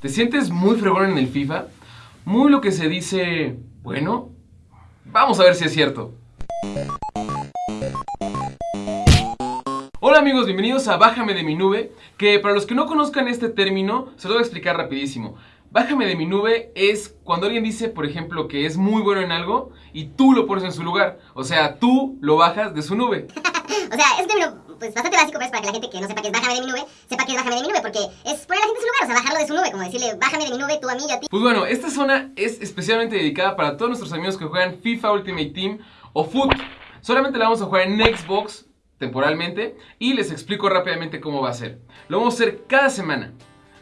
¿Te sientes muy fregón en el FIFA? Muy lo que se dice... Bueno, vamos a ver si es cierto. Hola amigos, bienvenidos a Bájame de mi nube, que para los que no conozcan este término, se lo voy a explicar rapidísimo. Bájame de mi nube es cuando alguien dice, por ejemplo, que es muy bueno en algo y tú lo pones en su lugar. O sea, tú lo bajas de su nube. O sea, es un término pues, bastante básico, pero es para que la gente que no sepa que es bájame de mi nube, sepa que es bájame de mi nube, porque es poner a la gente en su lugar, o sea, bajarlo de su nube, como decirle bájame de mi nube, tú a mí y a ti. Pues bueno, esta zona es especialmente dedicada para todos nuestros amigos que juegan FIFA Ultimate Team o Foot. Solamente la vamos a jugar en Xbox temporalmente y les explico rápidamente cómo va a ser. Lo vamos a hacer cada semana.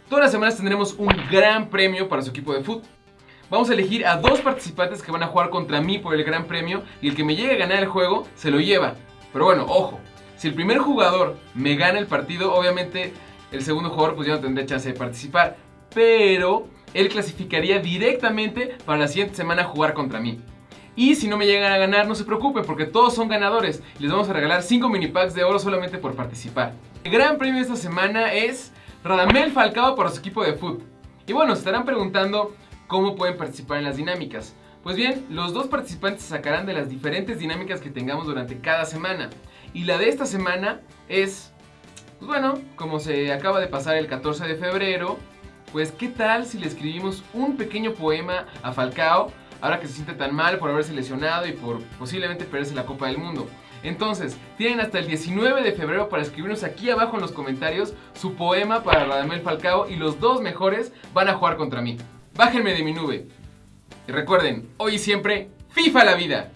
Todas las semanas tendremos un gran premio para su equipo de foot. Vamos a elegir a dos participantes que van a jugar contra mí por el gran premio y el que me llegue a ganar el juego se lo lleva. Pero bueno, ojo, si el primer jugador me gana el partido, obviamente el segundo jugador pues ya no tendrá chance de participar. Pero él clasificaría directamente para la siguiente semana jugar contra mí. Y si no me llegan a ganar, no se preocupen porque todos son ganadores. Les vamos a regalar 5 mini packs de oro solamente por participar. El gran premio de esta semana es Radamel Falcao para su equipo de fútbol. Y bueno, se estarán preguntando cómo pueden participar en las dinámicas. Pues bien, los dos participantes sacarán de las diferentes dinámicas que tengamos durante cada semana. Y la de esta semana es, pues bueno, como se acaba de pasar el 14 de febrero, pues qué tal si le escribimos un pequeño poema a Falcao ahora que se siente tan mal por haberse lesionado y por posiblemente perderse la Copa del Mundo. Entonces, tienen hasta el 19 de febrero para escribirnos aquí abajo en los comentarios su poema para Radamel Falcao y los dos mejores van a jugar contra mí. Bájenme de mi nube. Y recuerden, hoy y siempre, FIFA la vida.